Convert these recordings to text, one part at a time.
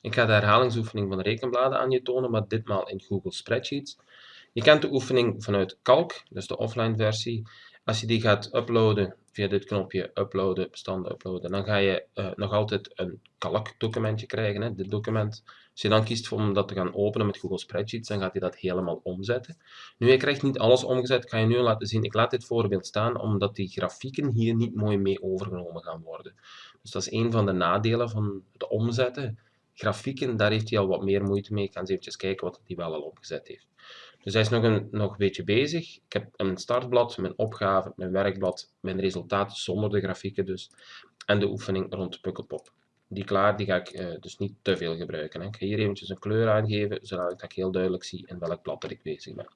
Ik ga de herhalingsoefening van de rekenbladen aan je tonen, maar ditmaal in Google Spreadsheets. Je kent de oefening vanuit Calc, dus de offline versie. Als je die gaat uploaden via dit knopje uploaden, bestanden uploaden, dan ga je uh, nog altijd een Calc documentje krijgen, hè, dit document. Als je dan kiest om dat te gaan openen met Google Spreadsheets, dan gaat hij dat helemaal omzetten. Nu, je krijgt niet alles omgezet, ga je nu laten zien. Ik laat dit voorbeeld staan, omdat die grafieken hier niet mooi mee overgenomen gaan worden. Dus dat is een van de nadelen van het omzetten. Grafieken, daar heeft hij al wat meer moeite mee. Ik ga eens even kijken wat hij wel al opgezet heeft. Dus hij is nog een, nog een beetje bezig. Ik heb een startblad, mijn opgave, mijn werkblad, mijn resultaat zonder de grafieken dus. En de oefening rond Pukkelpop. Die klaar, die ga ik uh, dus niet te veel gebruiken. Hè. Ik ga hier eventjes een kleur aangeven, zodat ik heel duidelijk zie in welk blad dat ik bezig ben.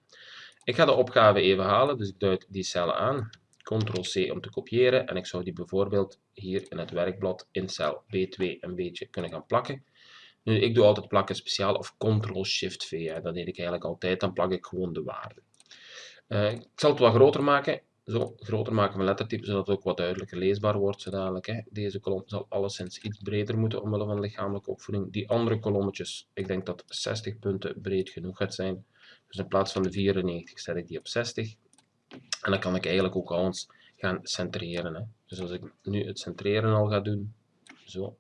Ik ga de opgave even halen, dus ik duid die cellen aan. Ctrl-C om te kopiëren en ik zou die bijvoorbeeld hier in het werkblad in cel B2 een beetje kunnen gaan plakken. Nu, ik doe altijd plakken speciaal of Ctrl-Shift-V. Dat deed ik eigenlijk altijd, dan plak ik gewoon de waarde. Uh, ik zal het wat groter maken. Zo, groter maken van lettertype, zodat het ook wat duidelijker leesbaar wordt. Zo dadelijk, hè. Deze kolom zal alleszins iets breder moeten omwille van lichamelijke opvoeding. Die andere kolommetjes, ik denk dat 60 punten breed genoeg gaat zijn. Dus in plaats van de 94 zet ik die op 60. En dan kan ik eigenlijk ook al eens gaan centreren. Hè. Dus als ik nu het centreren al ga doen, zo,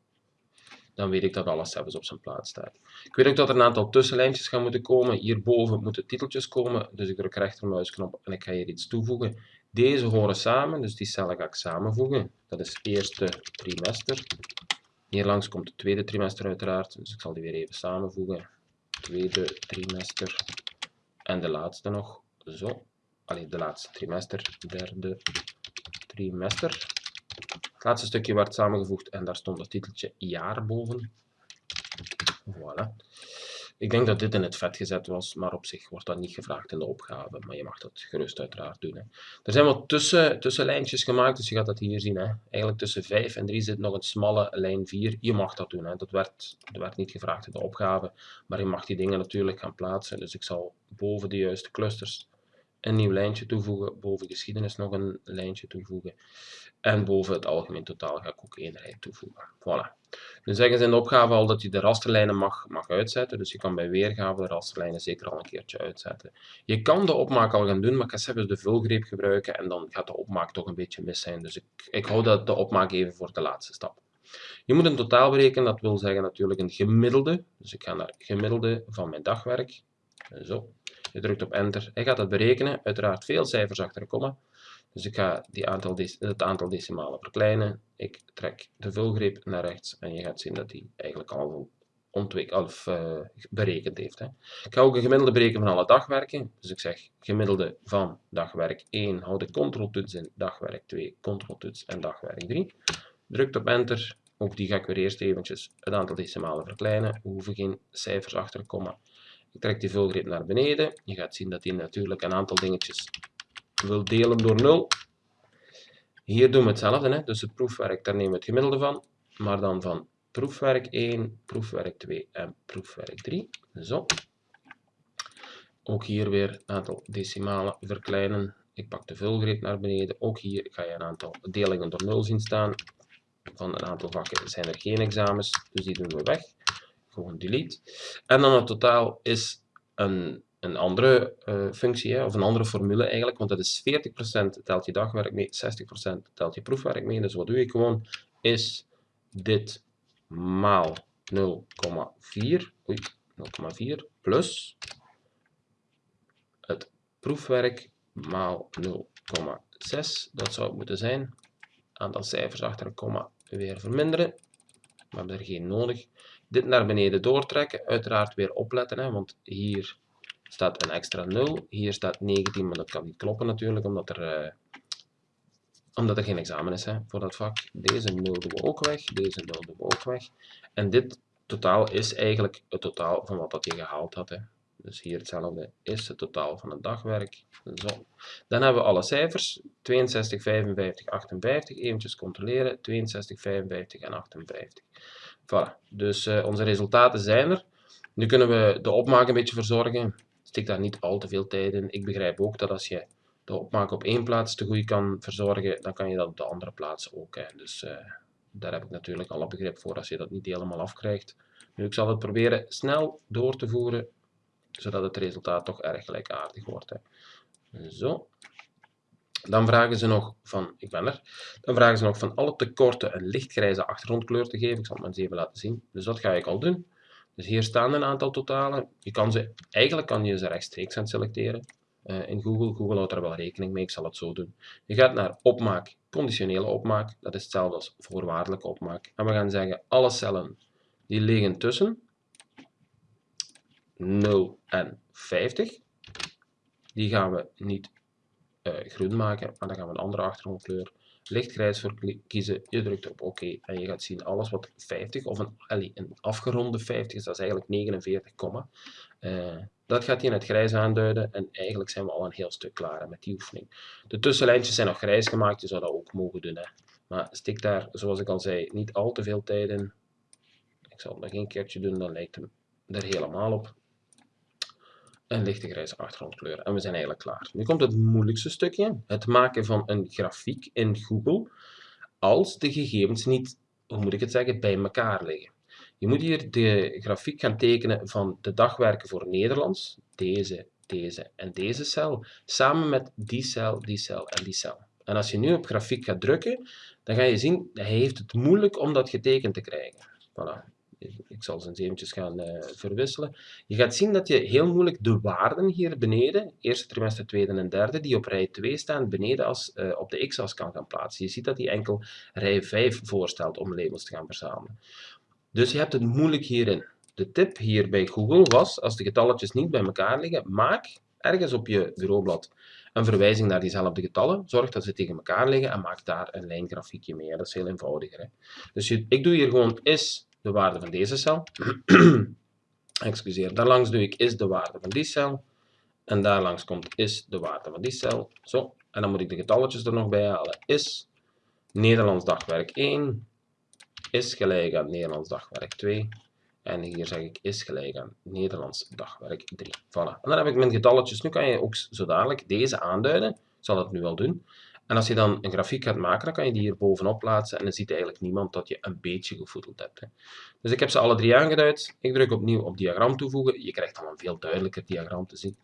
dan weet ik dat alles zelfs op zijn plaats staat. Ik weet ook dat er een aantal tussenlijntjes gaan moeten komen. Hierboven moeten titeltjes komen, dus ik druk rechtermuisknop en ik ga hier iets toevoegen. Deze horen samen, dus die cellen ga ik samenvoegen. Dat is eerste trimester. Hier langs komt het tweede trimester uiteraard, dus ik zal die weer even samenvoegen. Tweede trimester en de laatste nog. Zo, alleen de laatste trimester, derde trimester. Het laatste stukje werd samengevoegd en daar stond het titeltje jaar boven. Voilà. Ik denk dat dit in het vet gezet was, maar op zich wordt dat niet gevraagd in de opgave. Maar je mag dat gerust uiteraard doen. Hè. Er zijn wat tussen, tussenlijntjes gemaakt, dus je gaat dat hier zien. Hè. Eigenlijk tussen 5 en 3 zit nog een smalle lijn 4. Je mag dat doen. Hè. Dat, dat werd niet gevraagd in de opgave, maar je mag die dingen natuurlijk gaan plaatsen. Dus ik zal boven de juiste clusters een nieuw lijntje toevoegen, boven geschiedenis nog een lijntje toevoegen en boven het algemeen totaal ga ik ook één rij toevoegen. Voilà. Nu zeggen ze in de opgave al dat je de rasterlijnen mag, mag uitzetten, dus je kan bij weergave de rasterlijnen zeker al een keertje uitzetten. Je kan de opmaak al gaan doen, maar ik ga even de vulgreep gebruiken en dan gaat de opmaak toch een beetje mis zijn, dus ik, ik hou dat de opmaak even voor de laatste stap. Je moet een totaal berekenen, dat wil zeggen natuurlijk een gemiddelde, dus ik ga naar gemiddelde van mijn dagwerk, zo. Je drukt op enter. Hij gaat dat berekenen. Uiteraard veel cijfers achter een komma. Dus ik ga die aantal het aantal decimalen verkleinen. Ik trek de vulgreep naar rechts en je gaat zien dat hij eigenlijk al ontwikkeld of uh, berekend heeft. Hè. Ik ga ook een gemiddelde berekenen van alle dagwerken. Dus ik zeg gemiddelde van dagwerk 1, hou de controltoets in, dagwerk 2, controltoets en dagwerk 3. Drukt op enter. Ook die ga ik weer eerst eventjes het aantal decimalen verkleinen. We hoeven geen cijfers achter een komma. Ik trek die vulgreep naar beneden. Je gaat zien dat hij natuurlijk een aantal dingetjes wil delen door 0. Hier doen we hetzelfde, hè? dus het proefwerk, daar nemen we het gemiddelde van, maar dan van proefwerk 1, proefwerk 2 en proefwerk 3. Zo. Ook hier weer een aantal decimalen verkleinen. Ik pak de vulgreep naar beneden. Ook hier ga je een aantal delingen door 0 zien staan. Van een aantal vakken zijn er geen examens, dus die doen we weg gewoon delete. En dan het totaal is een, een andere uh, functie, hè, of een andere formule eigenlijk, want dat is 40% telt je dagwerk mee, 60% telt je proefwerk mee. Dus wat doe ik gewoon, is dit maal 0,4, 0,4 plus het proefwerk maal 0,6, dat zou het moeten zijn. Aantal cijfers achter een komma weer verminderen, we hebben er geen nodig dit naar beneden doortrekken. Uiteraard weer opletten, hè, want hier staat een extra 0. Hier staat 19, maar dat kan niet kloppen natuurlijk, omdat er, uh, omdat er geen examen is hè, voor dat vak. Deze 0 doen we ook weg, deze 0 doen we ook weg. En dit totaal is eigenlijk het totaal van wat dat je gehaald had. Hè. Dus hier hetzelfde is het totaal van het dagwerk. Zo. Dan hebben we alle cijfers. 62, 55, 58. Eventjes controleren. 62, 55 en 58. Voilà, dus uh, onze resultaten zijn er. Nu kunnen we de opmaak een beetje verzorgen. Stik daar niet al te veel tijd in. Ik begrijp ook dat als je de opmaak op één plaats te goed kan verzorgen, dan kan je dat op de andere plaats ook. Dus uh, daar heb ik natuurlijk alle begrip voor als je dat niet helemaal afkrijgt. Nu, ik zal het proberen snel door te voeren, zodat het resultaat toch erg gelijkaardig wordt. Hè. Zo. Dan vragen ze nog van, ik ben er, dan vragen ze nog van alle tekorten een lichtgrijze achtergrondkleur te geven. Ik zal het maar eens even laten zien. Dus dat ga ik al doen. Dus hier staan een aantal totalen. Je kan ze, eigenlijk kan je ze rechtstreeks aan selecteren. Uh, in Google. Google houdt er wel rekening mee, ik zal het zo doen. Je gaat naar opmaak, conditionele opmaak. Dat is hetzelfde als voorwaardelijke opmaak. En we gaan zeggen, alle cellen die liggen tussen 0 en 50. Die gaan we niet groen maken, maar dan gaan we een andere achtergrondkleur lichtgrijs voor kiezen. Je drukt op oké en je gaat zien alles wat 50 of een, allee, een afgeronde 50 is, dat is eigenlijk 49, uh, dat gaat hij in het grijs aanduiden en eigenlijk zijn we al een heel stuk klaar met die oefening. De tussenlijntjes zijn nog grijs gemaakt, je zou dat ook mogen doen. Hè. Maar stik daar, zoals ik al zei, niet al te veel tijd in. Ik zal het nog een keertje doen, dan lijkt hem er helemaal op een lichte grijze achtergrondkleur. En we zijn eigenlijk klaar. Nu komt het moeilijkste stukje. Het maken van een grafiek in Google als de gegevens niet, hoe moet ik het zeggen, bij elkaar liggen. Je moet hier de grafiek gaan tekenen van de dagwerken voor Nederlands, deze, deze en deze cel, samen met die cel, die cel en die cel. En als je nu op grafiek gaat drukken, dan ga je zien, hij heeft het moeilijk om dat getekend te krijgen. Voilà ik zal ze eens eventjes gaan uh, verwisselen. Je gaat zien dat je heel moeilijk de waarden hier beneden, eerste trimester, tweede en derde, die op rij 2 staan, beneden als, uh, op de x-as kan gaan plaatsen. Je ziet dat die enkel rij 5 voorstelt om labels te gaan verzamelen. Dus je hebt het moeilijk hierin. De tip hier bij Google was, als de getalletjes niet bij elkaar liggen, maak ergens op je bureaublad een verwijzing naar diezelfde getallen. Zorg dat ze tegen elkaar liggen en maak daar een lijngrafiekje mee. Dat is heel eenvoudiger. Dus ik doe hier gewoon is de waarde van deze cel. Excuseer, daarlangs doe ik is de waarde van die cel. En daarlangs komt is de waarde van die cel. Zo, en dan moet ik de getalletjes er nog bij halen. Is Nederlands dagwerk 1 is gelijk aan Nederlands dagwerk 2. En hier zeg ik is gelijk aan Nederlands dagwerk 3. Voilà. En dan heb ik mijn getalletjes. Nu kan je ook zo dadelijk deze aanduiden. Ik zal het nu al doen. En als je dan een grafiek gaat maken, dan kan je die hier bovenop plaatsen en dan ziet eigenlijk niemand dat je een beetje gevoedeld hebt. Hè. Dus ik heb ze alle drie aangeduid. Ik druk opnieuw op diagram toevoegen. Je krijgt dan een veel duidelijker diagram te zien.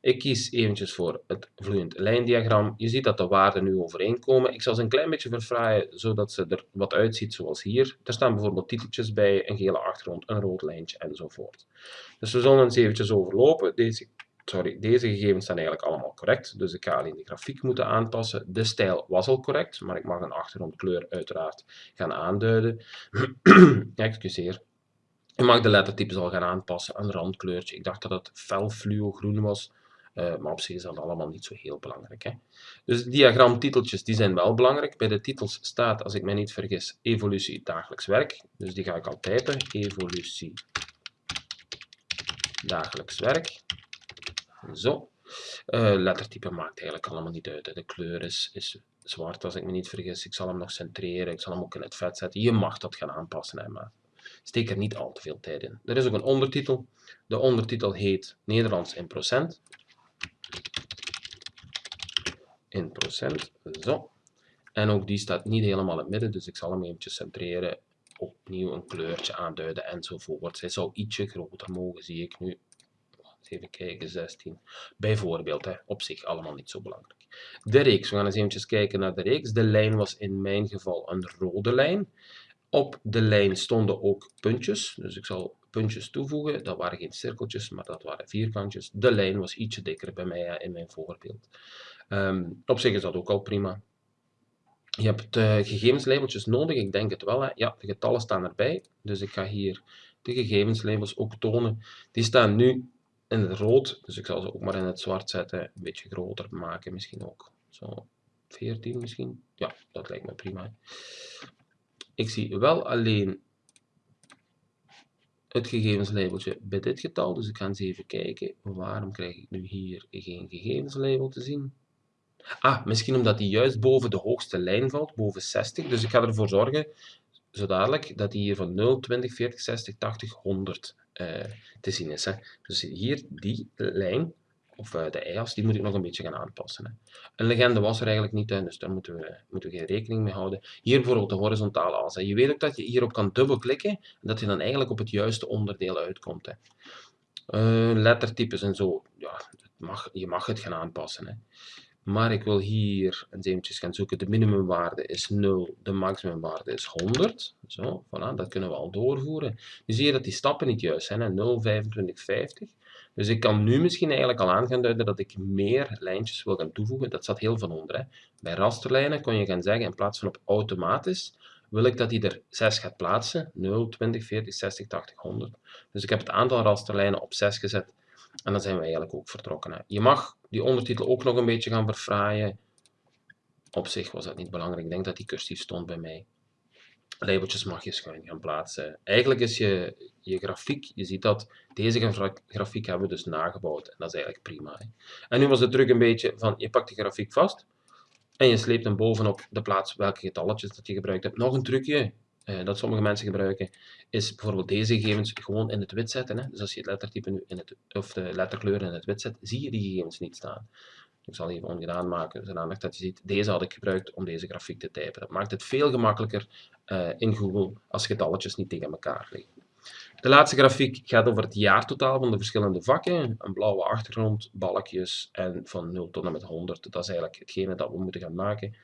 Ik kies eventjes voor het vloeiend lijndiagram. Je ziet dat de waarden nu overeenkomen. Ik zal ze een klein beetje verfraaien, zodat ze er wat uitziet zoals hier. Er staan bijvoorbeeld titeltjes bij, een gele achtergrond, een rood lijntje enzovoort. Dus we zullen eens eventjes overlopen. Deze sorry, deze gegevens zijn eigenlijk allemaal correct, dus ik ga alleen de grafiek moeten aanpassen. De stijl was al correct, maar ik mag een achtergrondkleur uiteraard gaan aanduiden. Excuseer. Ik mag de lettertypes al gaan aanpassen, een randkleurtje. Ik dacht dat het fel fluo groen was, uh, maar op zich is dat allemaal niet zo heel belangrijk. Hè? Dus diagramtiteltjes die zijn wel belangrijk. Bij de titels staat, als ik mij niet vergis, evolutie dagelijks werk. Dus die ga ik al typen. Evolutie dagelijks werk. Zo. Uh, lettertype maakt eigenlijk allemaal niet uit. De kleur is, is zwart, als ik me niet vergis. Ik zal hem nog centreren. Ik zal hem ook in het vet zetten. Je mag dat gaan aanpassen, hè, maar steek er niet al te veel tijd in. Er is ook een ondertitel. De ondertitel heet Nederlands in procent. In procent. Zo. En ook die staat niet helemaal in het midden, dus ik zal hem eventjes centreren. Opnieuw een kleurtje aanduiden enzovoort. Zij zou ietsje groter mogen, zie ik nu even kijken, 16. Bijvoorbeeld, hè, op zich allemaal niet zo belangrijk. De reeks, we gaan eens eventjes kijken naar de reeks. De lijn was in mijn geval een rode lijn. Op de lijn stonden ook puntjes, dus ik zal puntjes toevoegen. Dat waren geen cirkeltjes, maar dat waren vierkantjes. De lijn was ietsje dikker bij mij in mijn voorbeeld. Um, op zich is dat ook al prima. Je hebt uh, gegevenslabeltjes nodig, ik denk het wel. Hè. Ja, de getallen staan erbij, dus ik ga hier de gegevenslabels ook tonen. Die staan nu in het rood, dus ik zal ze ook maar in het zwart zetten, een beetje groter maken misschien ook. Zo 14 misschien. Ja, dat lijkt me prima. Ik zie wel alleen het gegevenslabeltje bij dit getal, dus ik ga eens even kijken, waarom krijg ik nu hier geen gegevenslabel te zien? Ah, misschien omdat die juist boven de hoogste lijn valt, boven 60. Dus ik ga ervoor zorgen, zo dadelijk, dat die hier van 0, 20, 40, 60, 80, 100 uh, te zien is. Hè. Dus hier die lijn of uh, de EAS, die moet ik nog een beetje gaan aanpassen. Hè. Een legende was er eigenlijk niet, dus daar moeten we, moeten we geen rekening mee houden. Hier bijvoorbeeld de horizontale as. Hè. Je weet ook dat je hierop kan dubbelklikken en dat je dan eigenlijk op het juiste onderdeel uitkomt. Hè. Uh, lettertypes en zo, ja, mag, je mag het gaan aanpassen. Hè. Maar ik wil hier eens eventjes gaan zoeken. De minimumwaarde is 0, de maximumwaarde is 100. Zo, voilà, dat kunnen we al doorvoeren. Nu zie je dat die stappen niet juist zijn. Hè? 0, 25, 50. Dus ik kan nu misschien eigenlijk al aan gaan duiden dat ik meer lijntjes wil gaan toevoegen. Dat staat heel van onder. Hè. Bij rasterlijnen kon je gaan zeggen, in plaats van op automatisch, wil ik dat hij er 6 gaat plaatsen. 0, 20, 40, 60, 80, 100. Dus ik heb het aantal rasterlijnen op 6 gezet. En dan zijn we eigenlijk ook vertrokken. Je mag die ondertitel ook nog een beetje gaan verfraaien. Op zich was dat niet belangrijk. Ik denk dat die cursief stond bij mij labeltjes mag je schuin gaan plaatsen. Eigenlijk is je, je grafiek, je ziet dat, deze grafiek hebben we dus nagebouwd en dat is eigenlijk prima. Hè. En nu was de truc een beetje van, je pakt de grafiek vast en je sleept hem bovenop de plaats welke getalletjes dat je gebruikt hebt. Nog een trucje eh, dat sommige mensen gebruiken, is bijvoorbeeld deze gegevens gewoon in het wit zetten. Hè. Dus als je het lettertype nu in het, of de letterkleur in het wit zet, zie je die gegevens niet staan. Ik zal even ongedaan maken, zodat dat je ziet. Deze had ik gebruikt om deze grafiek te typen. Dat maakt het veel gemakkelijker uh, in Google als getalletjes niet tegen elkaar liggen. De laatste grafiek gaat over het jaartotaal van de verschillende vakken. Een blauwe achtergrond, balkjes en van 0 tot en met 100. Dat is eigenlijk hetgene dat we moeten gaan maken.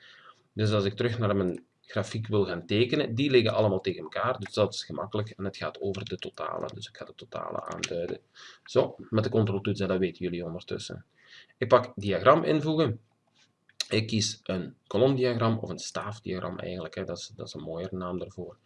Dus als ik terug naar mijn grafiek wil gaan tekenen, die liggen allemaal tegen elkaar. Dus dat is gemakkelijk en het gaat over de totalen. Dus ik ga de totalen aanduiden. Zo, met de control-toets, dat weten jullie ondertussen. Ik pak diagram invoegen. Ik kies een kolomdiagram of een staafdiagram eigenlijk. Hè. Dat, is, dat is een mooiere naam daarvoor.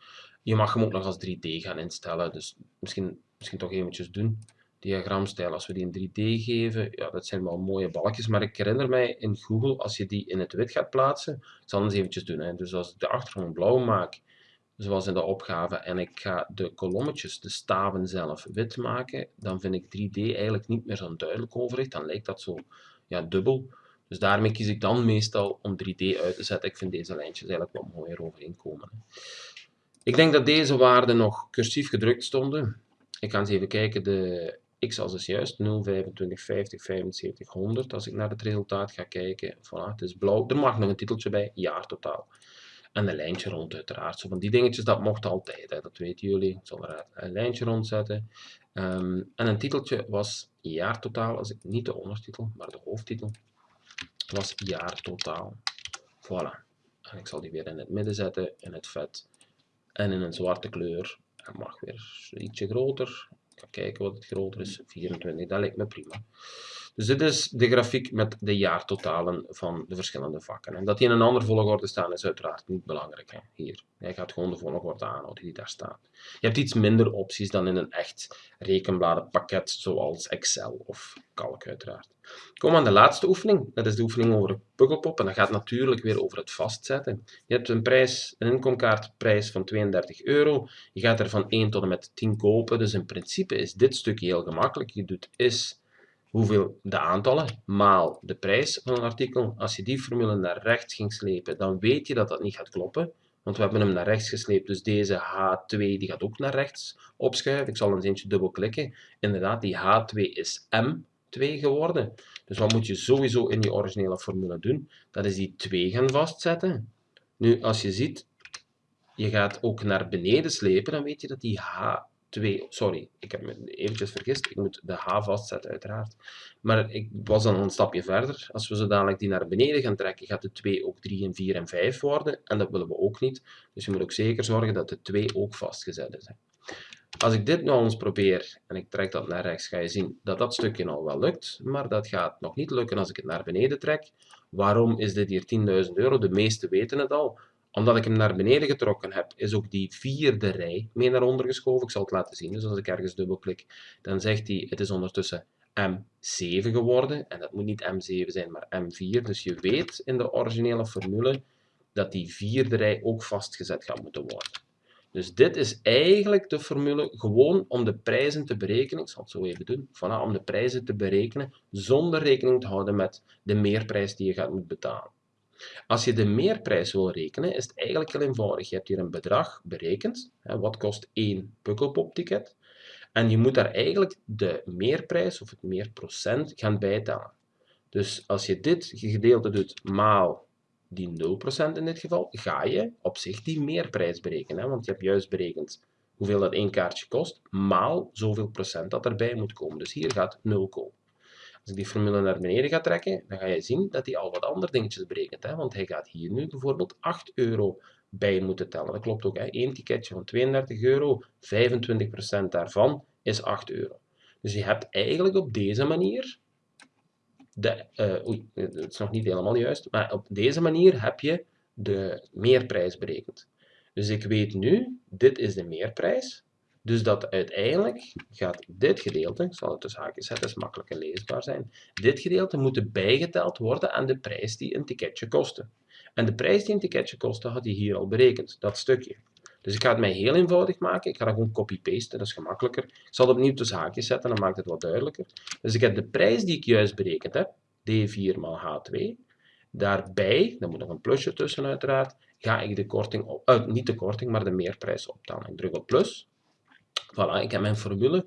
Je mag hem ook nog als 3D gaan instellen. Dus misschien, misschien toch eventjes doen. Diagramstijl, als we die in 3D geven, ja, dat zijn wel mooie balkjes. Maar ik herinner mij in Google, als je die in het wit gaat plaatsen, ik zal eens eventjes doen. Hè. Dus als ik de achtergrond blauw maak, zoals in de opgave, en ik ga de kolommetjes, de staven zelf, wit maken, dan vind ik 3D eigenlijk niet meer zo'n duidelijk overzicht. Dan lijkt dat zo ja, dubbel. Dus daarmee kies ik dan meestal om 3D uit te zetten. Ik vind deze lijntjes eigenlijk wat mooier overeenkomen. Ik denk dat deze waarden nog cursief gedrukt stonden. Ik ga eens even kijken. De x-as is juist 0, 25, 50, 75, 100. Als ik naar het resultaat ga kijken, voilà, het is blauw. Er mag nog een titeltje bij, jaartotaal. En een lijntje rond uiteraard. Zo van die dingetjes, dat mocht altijd, hè. dat weten jullie. Ik zal er een lijntje rond zetten. Um, en een titeltje was jaartotaal, als ik niet de ondertitel, maar de hoofdtitel was jaartotaal. Voilà. En ik zal die weer in het midden zetten, in het vet. En in een zwarte kleur. Hij mag weer ietsje groter. Ik ga kijken wat het groter is. 24, dat lijkt me prima. Dus dit is de grafiek met de jaartotalen van de verschillende vakken. En dat die in een andere volgorde staan is uiteraard niet belangrijk. Hè? Hier, jij gaat gewoon de volgorde aanhouden die daar staat. Je hebt iets minder opties dan in een echt rekenbladenpakket zoals Excel of Calc uiteraard. Kom aan de laatste oefening. Dat is de oefening over Pukkelpop. En dat gaat natuurlijk weer over het vastzetten. Je hebt een prijs, een inkomkaartprijs van 32 euro. Je gaat er van 1 tot en met 10 kopen. Dus in principe is dit stukje heel gemakkelijk. Je doet is hoeveel de aantallen maal de prijs van een artikel. Als je die formule naar rechts ging slepen, dan weet je dat dat niet gaat kloppen. Want we hebben hem naar rechts gesleept, dus deze H2 die gaat ook naar rechts opschuiven. Ik zal eens eentje dubbel klikken. Inderdaad, die H2 is M2 geworden. Dus wat moet je sowieso in die originele formule doen? Dat is die 2 gaan vastzetten. Nu, als je ziet, je gaat ook naar beneden slepen, dan weet je dat die H 2, sorry, ik heb me eventjes vergist, ik moet de H vastzetten uiteraard. Maar ik was dan een stapje verder. Als we zo dadelijk die naar beneden gaan trekken, gaat de 2 ook 3 en 4 en 5 worden. En dat willen we ook niet. Dus je moet ook zeker zorgen dat de 2 ook vastgezet is. Als ik dit nou eens probeer en ik trek dat naar rechts, ga je zien dat dat stukje al wel lukt. Maar dat gaat nog niet lukken als ik het naar beneden trek. Waarom is dit hier 10.000 euro? De meesten weten het al omdat ik hem naar beneden getrokken heb, is ook die vierde rij mee naar onder geschoven. Ik zal het laten zien. Dus als ik ergens dubbelklik, dan zegt hij, het is ondertussen M7 geworden. En dat moet niet M7 zijn, maar M4. Dus je weet in de originele formule dat die vierde rij ook vastgezet gaat moeten worden. Dus dit is eigenlijk de formule gewoon om de prijzen te berekenen. Ik zal het zo even doen. Voilà, om de prijzen te berekenen zonder rekening te houden met de meerprijs die je gaat moeten betalen. Als je de meerprijs wil rekenen, is het eigenlijk heel eenvoudig. Je hebt hier een bedrag berekend. Wat kost één Pukkelpop-ticket? En je moet daar eigenlijk de meerprijs of het meerprocent gaan bijtellen. Dus als je dit gedeelte doet maal die 0% in dit geval, ga je op zich die meerprijs berekenen. Hè? Want je hebt juist berekend hoeveel dat één kaartje kost, maal zoveel procent dat erbij moet komen. Dus hier gaat 0 komen. Als ik die formule naar beneden ga trekken, dan ga je zien dat hij al wat andere dingetjes berekent. Hè? Want hij gaat hier nu bijvoorbeeld 8 euro bij moeten tellen. Dat klopt ook. Hè? Eén ticketje van 32 euro, 25% daarvan is 8 euro. Dus je hebt eigenlijk op deze manier, de, uh, oei, het is nog niet helemaal juist, maar op deze manier heb je de meerprijs berekend. Dus ik weet nu, dit is de meerprijs, dus dat uiteindelijk gaat dit gedeelte, ik zal het tussen haakjes zetten, is makkelijker leesbaar zijn, dit gedeelte moet bijgeteld worden aan de prijs die een ticketje kostte. En de prijs die een ticketje kostte, had hij hier al berekend, dat stukje. Dus ik ga het mij heel eenvoudig maken. Ik ga dat gewoon copy-pasten, dat is gemakkelijker. Ik zal het opnieuw tussen haakjes zetten, dan maakt het wat duidelijker. Dus ik heb de prijs die ik juist berekend heb, D4 maal H2. Daarbij, daar moet nog een plusje tussen uiteraard, ga ik de korting, op, uh, niet de korting, maar de meerprijs optellen. Ik druk op plus. Voilà, ik heb mijn formule.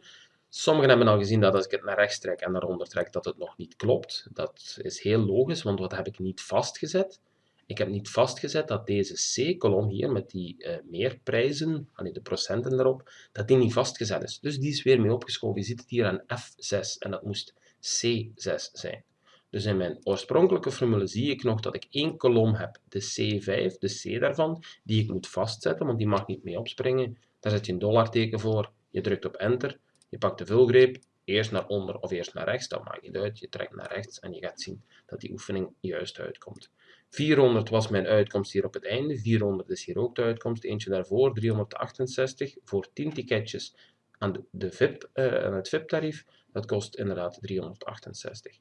Sommigen hebben al gezien dat als ik het naar rechts trek en naar onder trek, dat het nog niet klopt. Dat is heel logisch, want wat heb ik niet vastgezet? Ik heb niet vastgezet dat deze C-kolom hier met die uh, meerprijzen, allee, de procenten erop, dat die niet vastgezet is. Dus die is weer mee opgeschoven. Je ziet het hier aan F6 en dat moest C6 zijn. Dus in mijn oorspronkelijke formule zie ik nog dat ik één kolom heb, de C5, de C daarvan, die ik moet vastzetten, want die mag niet mee opspringen. Daar zet je een dollarteken voor, je drukt op enter, je pakt de vulgreep, eerst naar onder of eerst naar rechts, dat maakt niet uit. Je trekt naar rechts en je gaat zien dat die oefening juist uitkomt. 400 was mijn uitkomst hier op het einde, 400 is hier ook de uitkomst, eentje daarvoor, 368 voor 10 ticketjes aan, de, VIP, uh, aan het VIP-tarief, dat kost inderdaad 368.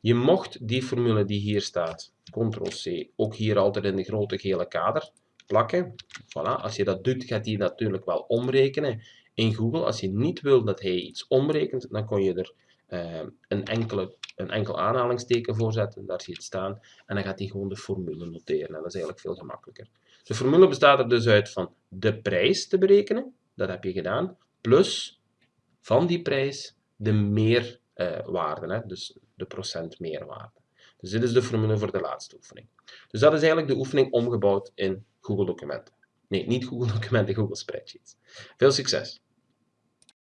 Je mocht die formule die hier staat, Ctrl-C, ook hier altijd in de grote gele kader plakken. Voilà, als je dat doet, gaat hij natuurlijk wel omrekenen in Google. Als je niet wil dat hij iets omrekent, dan kon je er uh, een, enkele, een enkel aanhalingsteken voor zetten, daar zie je het staan, en dan gaat hij gewoon de formule noteren. En dat is eigenlijk veel gemakkelijker. De formule bestaat er dus uit van de prijs te berekenen, dat heb je gedaan, plus van die prijs de meerwaarde, uh, dus de procent meerwaarde. Dus dit is de formule voor de laatste oefening. Dus dat is eigenlijk de oefening omgebouwd in Google Documenten. Nee, niet Google Documenten, Google Spreadsheets. Veel succes!